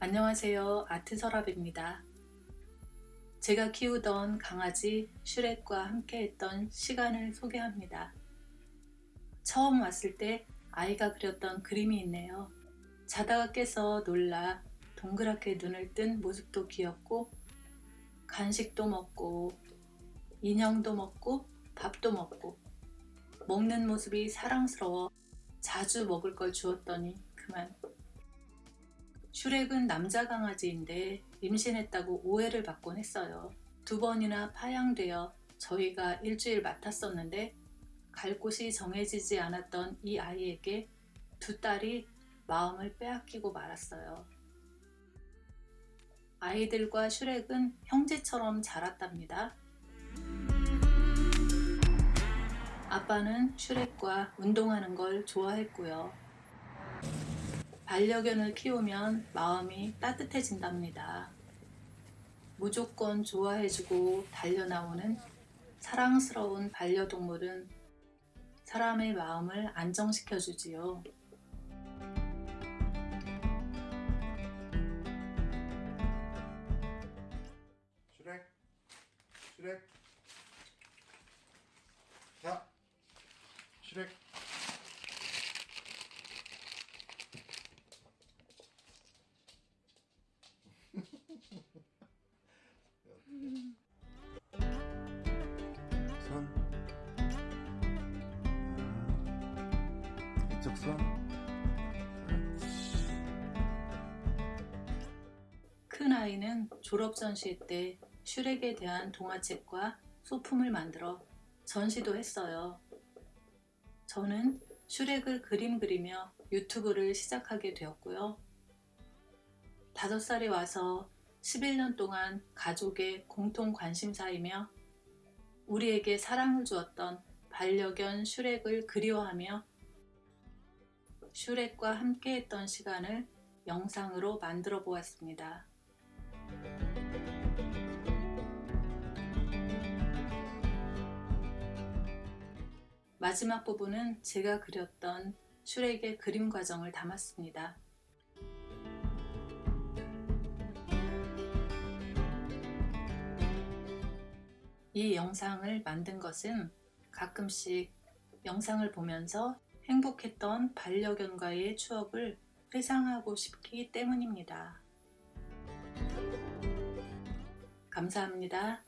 안녕하세요. 아트서랍입니다. 제가 키우던 강아지 슈렉과 함께했던 시간을 소개합니다. 처음 왔을 때 아이가 그렸던 그림이 있네요. 자다가 깨서 놀라 동그랗게 눈을 뜬 모습도 귀엽고 간식도 먹고 인형도 먹고 밥도 먹고 먹는 모습이 사랑스러워 자주 먹을 걸 주었더니 그만 슈렉은 남자 강아지인데 임신했다고 오해를 받곤 했어요. 두 번이나 파양되어 저희가 일주일 맡았었는데 갈 곳이 정해지지 않았던 이 아이에게 두 딸이 마음을 빼앗기고 말았어요. 아이들과 슈렉은 형제처럼 자랐답니다. 아빠는 슈렉과 운동하는 걸 좋아했고요. 반려견을 키우면 마음이 따뜻해진답니다. 무조건 좋아해주고 달려나오는 사랑스러운 반려동물은 사람의 마음을 안정시켜주지요. 슈렉 슈렉 자 슈렉 손 아, 이쪽 손 큰 아이는 졸업 전시 때 슈렉에 대한 동화책과 소품을 만들어 전시도 했어요. 저는 슈렉을 그림 그리며 유튜브를 시작하게 되었고요. 5살이 와서 11년 동안 가족의 공통 관심사이며 우리에게 사랑을 주었던 반려견 슈렉을 그리워하며 슈렉과 함께했던 시간을 영상으로 만들어 보았습니다. 마지막 부분은 제가 그렸던 슈렉의 그림 과정을 담았습니다. 이 영상을 만든 것은 가끔씩 영상을 보면서 행복했던 반려견과의 추억을 회상하고 싶기 때문입니다. 감사합니다.